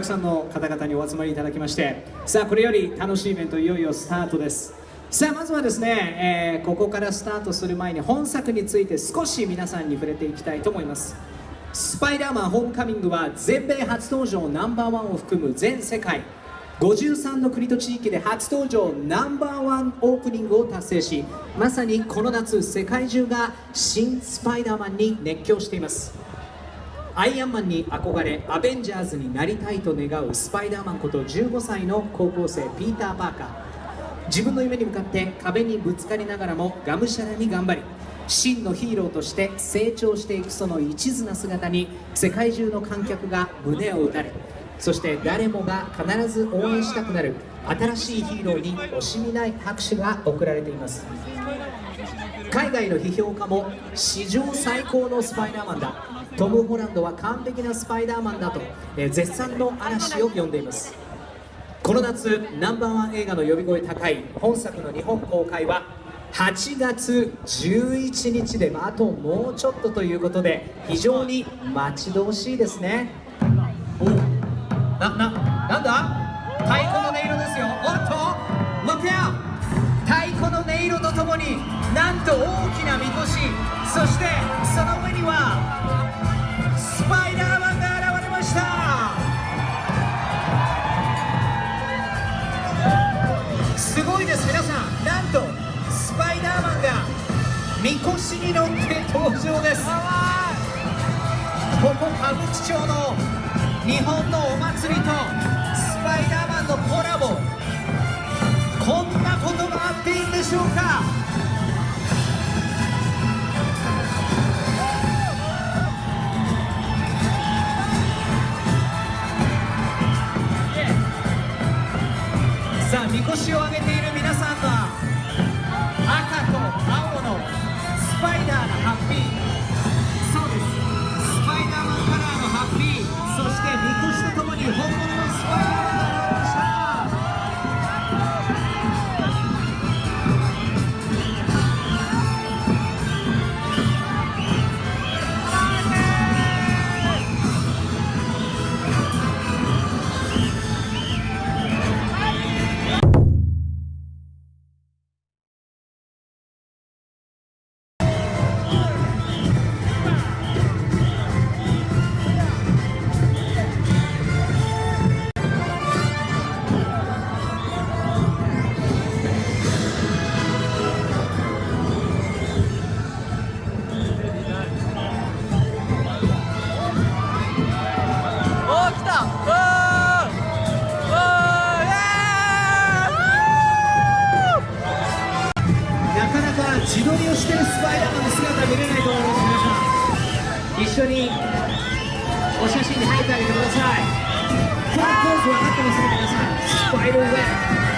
たくさんの方々にお集まりいただきましてさあこれより楽しいイベントいよいよスタートです。さあまずはですね、えー、ここからスタートする前に本作について少し皆さんに触れていきたいと思います。スパイダーマンホームカミングは全米初登場ナンバーワンを含む全世界53の国と地域で初登場ナンバーワンオープニングを達成しまさにこの夏世界中が新スパイダーマンに熱狂しています。アイアンマンに憧れアベンジャーズになりたいと願うスパイダーマンこと15歳の高校生ピーター・パーカー。自分の夢に向かって壁にぶつかりながらもがむしゃらに頑張り真のヒーローとして成長していくその一途な姿に世界中の観客が胸を打たれそして誰もが必ず応援したくなる新しいヒーローに惜しみない拍手が送られています。海外の批評家も史上最高のスパイダーマンだ。トム・ホランドは完璧なスパイダーマンだと、え、絶賛の嵐を呼んでいます。この夏ナンバーワン映画の呼び声高い本作の日本公開は8月11日で、まあ、あともうちょっとということで非常に待ち遠しいですね。な、な、な大きなみこしそしてその上にはスパイダーマンが現れました。すごいです皆さん。なんとスパイダーマンがみこしに乗って登場です。ここ歌舞伎町の日本のお祭りとスパイダーマンのコラボ。さあみこしを上げている皆さんは赤と青のスパイダーのハッピー。そうです。スパイダーマンカラーのハッピー。そしてみこしとともに本物スパイダーマンの姿見れないと思います。皆さん一緒にお写真に入ってあげてください。このポーズ分かってますね皆さん。スパイダーウェブ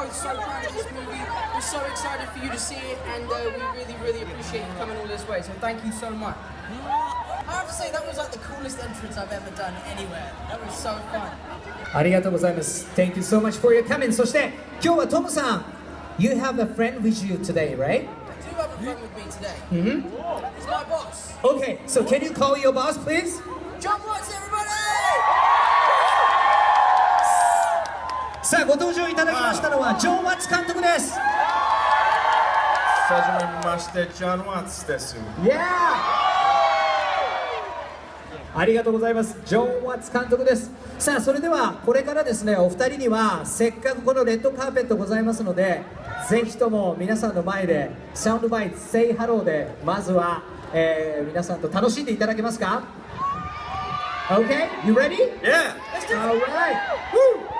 both so proud of this movie. We're so excited for you to see it, and uh, we really, really appreciate you coming all this way. So thank you so much. I have to say, that was like the coolest entrance I've ever done anywhere. That was so fun. ありがとうございます。Thank you so much for your coming. そして今日はトムさん、You have a friend with you today, right? I do have a friend with me today. Mm-hmm. It's my boss. Okay, so can you call your boss, please? John Watts, everybody! さあご登場いただきましたのはジョン・ワッツ監督ですはじめましてジョン・ワッツです!ありがとうございますジョン・ワッツ監督ですさあそれではこれからですねお二人にはせっかくこのレッドカーペットございますのでぜひとも皆さんの前でサウンドバイツ Say Hello でまずはえー皆さんと楽しんでいただけますか ?OK? You ready? Yeah! Let's do it. Alright! Woo!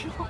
之后